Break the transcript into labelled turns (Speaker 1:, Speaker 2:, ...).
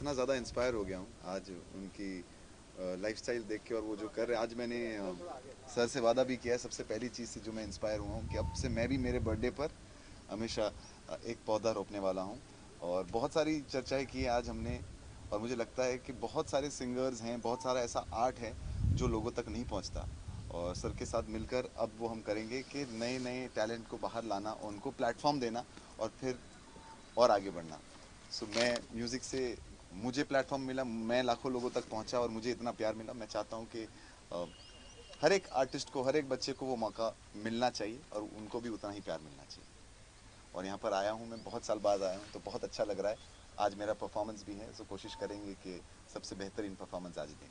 Speaker 1: इतना ज़्यादा इंस्पायर हो गया हूँ आज उनकी लाइफस्टाइल देख के और वो जो कर रहे हैं। आज मैंने सर से वादा भी किया है सबसे पहली चीज़ से जो मैं इंस्पायर हुआ हूँ कि अब से मैं भी मेरे बर्थडे पर हमेशा एक पौधा रोपने वाला हूँ। और बहुत सारी चर्चाएँ की आज हमने और मुझे लगता है कि बहुत सारे सिंगर्स हैं बहुत सारा ऐसा आर्ट है जो लोगों तक नहीं पहुँचता। और सर के साथ मिलकर अब वो हम करेंगे कि नए नए टैलेंट को बाहर लाना उनको प्लेटफॉर्म देना और फिर और आगे बढ़ना। सो so, मैं म्यूज़िक से मुझे प्लेटफॉर्म मिला, मैं लाखों लोगों तक पहुँचा और मुझे इतना प्यार मिला। मैं चाहता हूँ कि हर एक आर्टिस्ट को, हर एक बच्चे को वो मौका मिलना चाहिए और उनको भी उतना ही प्यार मिलना चाहिए। और यहाँ पर आया हूँ मैं, बहुत साल बाद आया हूँ तो बहुत अच्छा लग रहा है। आज मेरा परफॉर्मेंस भी है तो कोशिश करेंगे कि सबसे बेहतरीन परफॉर्मेंस आज दें।